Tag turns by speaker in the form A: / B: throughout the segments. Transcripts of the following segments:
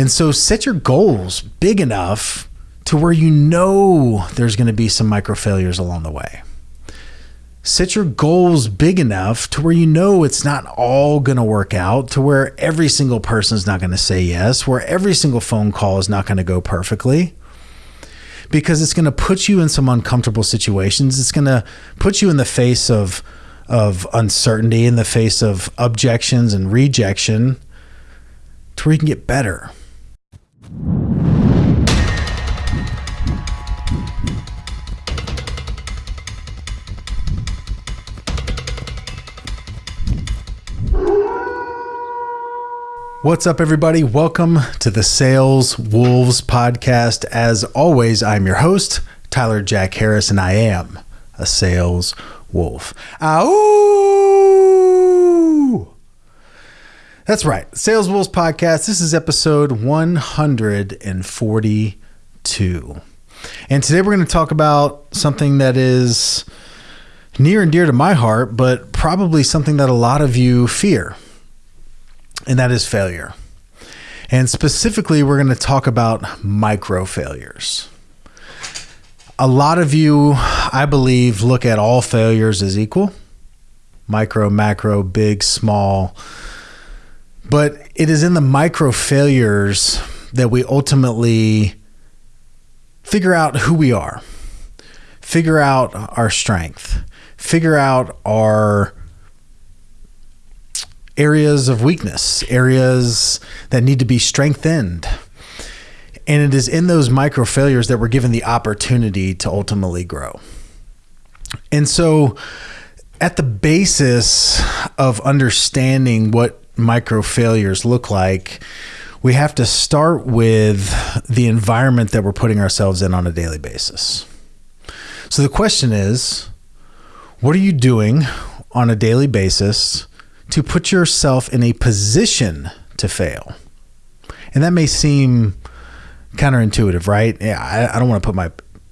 A: And so set your goals big enough to where you know there's going to be some micro failures along the way. Set your goals big enough to where you know it's not all going to work out, to where every single person is not going to say yes, where every single phone call is not going to go perfectly. Because it's going to put you in some uncomfortable situations. It's going to put you in the face of of uncertainty, in the face of objections and rejection, to where you can get better. What's up, everybody? Welcome to the Sales Wolves podcast. As always, I'm your host, Tyler Jack Harris, and I am a sales wolf. Ow! That's right, Sales Wolves podcast. This is episode 142. And today we're going to talk about something that is near and dear to my heart, but probably something that a lot of you fear and that is failure. And specifically, we're going to talk about micro failures. A lot of you, I believe, look at all failures as equal micro, macro, big, small. But it is in the micro failures that we ultimately figure out who we are, figure out our strength, figure out our areas of weakness, areas that need to be strengthened. And it is in those micro failures that we're given the opportunity to ultimately grow. And so, at the basis of understanding what micro failures look like, we have to start with the environment that we're putting ourselves in on a daily basis. So, the question is what are you doing on a daily basis to put yourself in a position to fail. And that may seem counterintuitive, right? Yeah, I, I don't want to put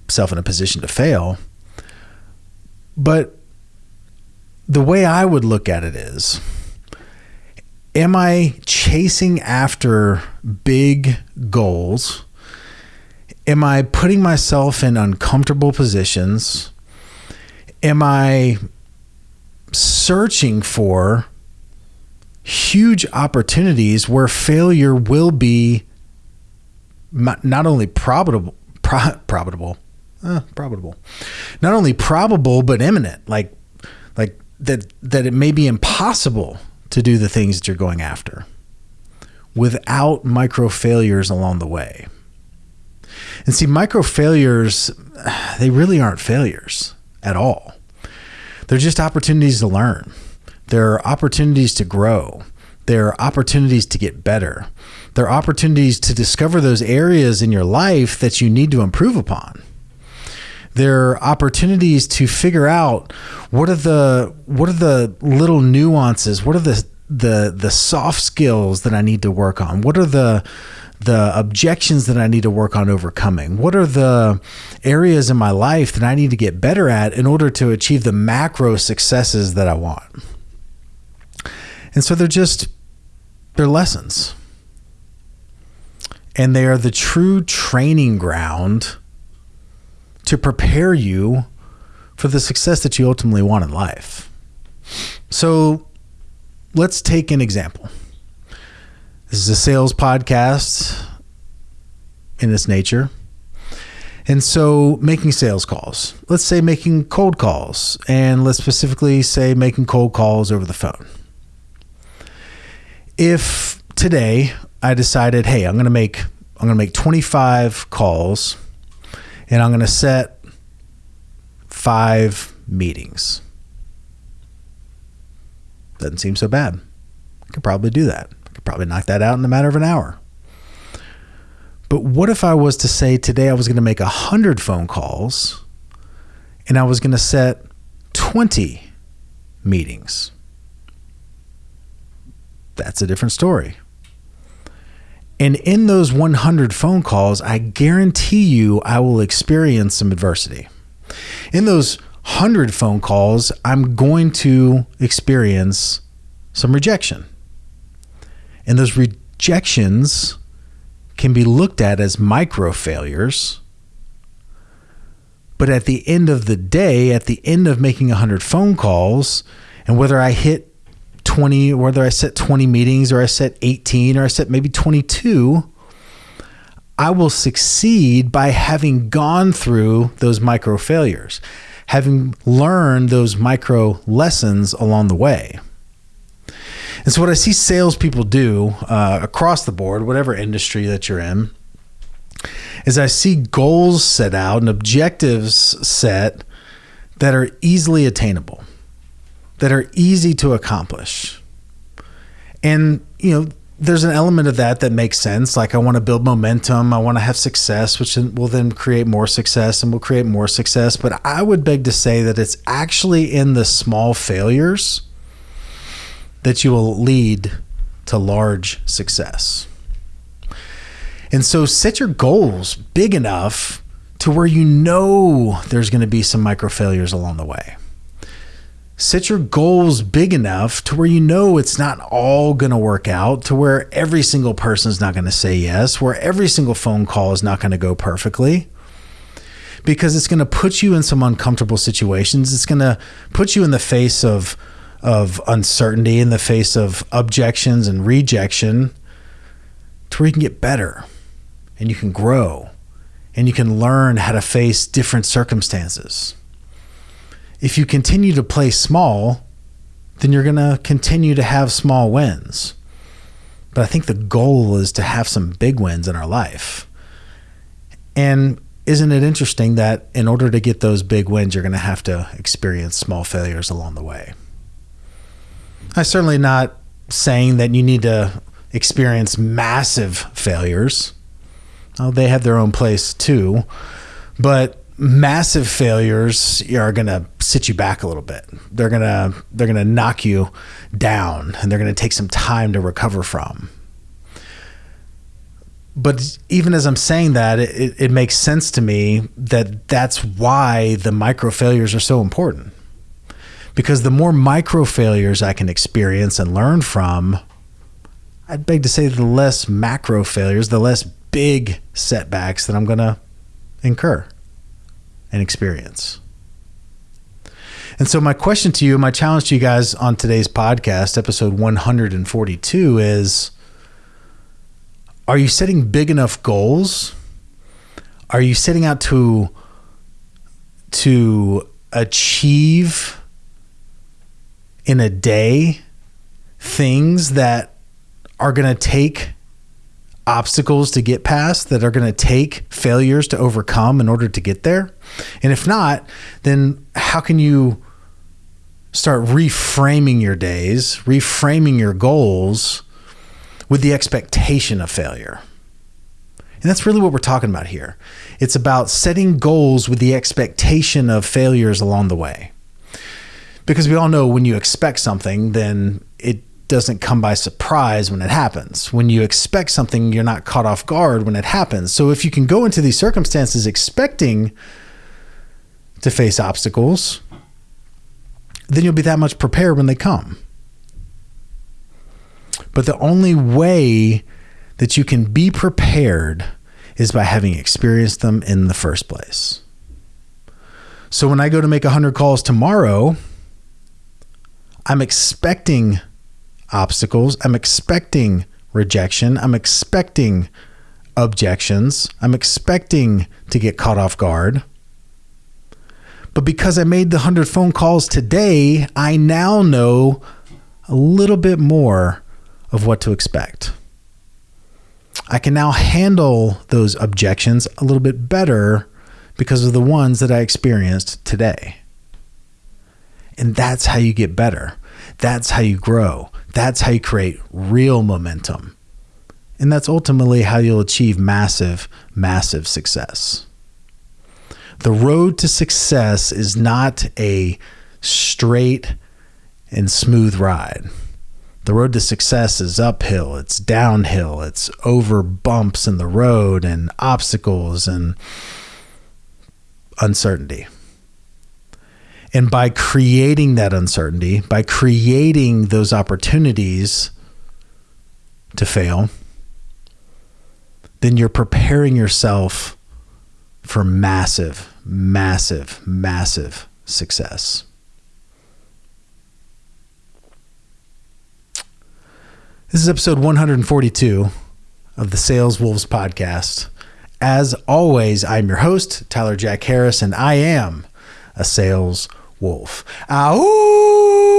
A: myself in a position to fail. But the way I would look at it is am I chasing after big goals? Am I putting myself in uncomfortable positions? Am I searching for huge opportunities where failure will be not only probable, pro- probable, uh, probable, not only probable but imminent. Like, like that that it may be impossible to do the things that you're going after without micro failures along the way. And see, micro failures, they really aren't failures at all. They're just opportunities to learn. There are opportunities to grow. There are opportunities to get better. There are opportunities to discover those areas in your life that you need to improve upon. There are opportunities to figure out what are the what are the little nuances, what are the the the soft skills that I need to work on? What are the the objections that I need to work on overcoming? What are the areas in my life that I need to get better at in order to achieve the macro successes that I want? And so they're just they're lessons. And they are the true training ground to prepare you for the success that you ultimately want in life. So let's take an example. This is a sales podcast in its nature. And so making sales calls, let's say making cold calls, and let's specifically say making cold calls over the phone if today I decided, hey, I'm going to make I'm going to make 25 calls and I'm going to set five meetings. Doesn't seem so bad. I could probably do that. I could probably knock that out in a matter of an hour. But what if I was to say today I was going to make 100 phone calls and I was going to set 20 meetings? that's a different story. And in those 100 phone calls, I guarantee you I will experience some adversity. In those 100 phone calls, I'm going to experience some rejection. And those rejections can be looked at as micro failures. But at the end of the day, at the end of making 100 phone calls, and whether I hit 20, whether I set 20 meetings or I set 18 or I set maybe 22, I will succeed by having gone through those micro failures, having learned those micro lessons along the way. And so, what I see salespeople do uh, across the board, whatever industry that you're in, is I see goals set out and objectives set that are easily attainable, that are easy to accomplish. And, you know, there's an element of that that makes sense. Like, I want to build momentum, I want to have success, which will then create more success and will create more success. But I would beg to say that it's actually in the small failures that you will lead to large success. And so set your goals big enough to where you know there's going to be some micro failures along the way. Set your goals big enough to where you know it's not all going to work out, to where every single person is not going to say yes, where every single phone call is not going to go perfectly. Because it's going to put you in some uncomfortable situations. It's going to put you in the face of of uncertainty in the face of objections and rejection to where you can get better and you can grow and you can learn how to face different circumstances. If you continue to play small, then you're going to continue to have small wins. But I think the goal is to have some big wins in our life. And isn't it interesting that in order to get those big wins, you're going to have to experience small failures along the way? I'm certainly not saying that you need to experience massive failures. They have their own place too, but massive failures are going to sit you back a little bit. They're going to they're going to knock you down and they're going to take some time to recover from. But even as I'm saying that, it, it makes sense to me that that's why the micro failures are so important because the more micro failures I can experience and learn from, I'd beg to say the less macro failures, the less big setbacks that I'm going to incur and experience. And so, my question to you, my challenge to you guys on today's podcast, episode 142, is Are you setting big enough goals? Are you setting out to, to achieve in a day things that are going to take obstacles to get past that are going to take failures to overcome in order to get there? And if not, then how can you start reframing your days, reframing your goals with the expectation of failure? And that's really what we're talking about here. It's about setting goals with the expectation of failures along the way because we all know when you expect something, then doesn't come by surprise when it happens. When you expect something, you're not caught off guard when it happens. So if you can go into these circumstances expecting to face obstacles, then you'll be that much prepared when they come. But the only way that you can be prepared is by having experienced them in the first place. So when I go to make 100 calls tomorrow, I'm expecting obstacles. I'm expecting rejection. I'm expecting objections. I'm expecting to get caught off guard. But because I made the 100 phone calls today, I now know a little bit more of what to expect. I can now handle those objections a little bit better because of the ones that I experienced today. And that's how you get better. That's how you grow. That's how you create real momentum. And that's ultimately how you'll achieve massive, massive success. The road to success is not a straight and smooth ride. The road to success is uphill, it's downhill, it's over bumps in the road and obstacles and uncertainty. And by creating that uncertainty, by creating those opportunities to fail, then you're preparing yourself for massive, massive, massive success. This is episode 142 of the Sales Wolves podcast. As always, I'm your host, Tyler Jack Harris, and I am a sales wolf. Ow!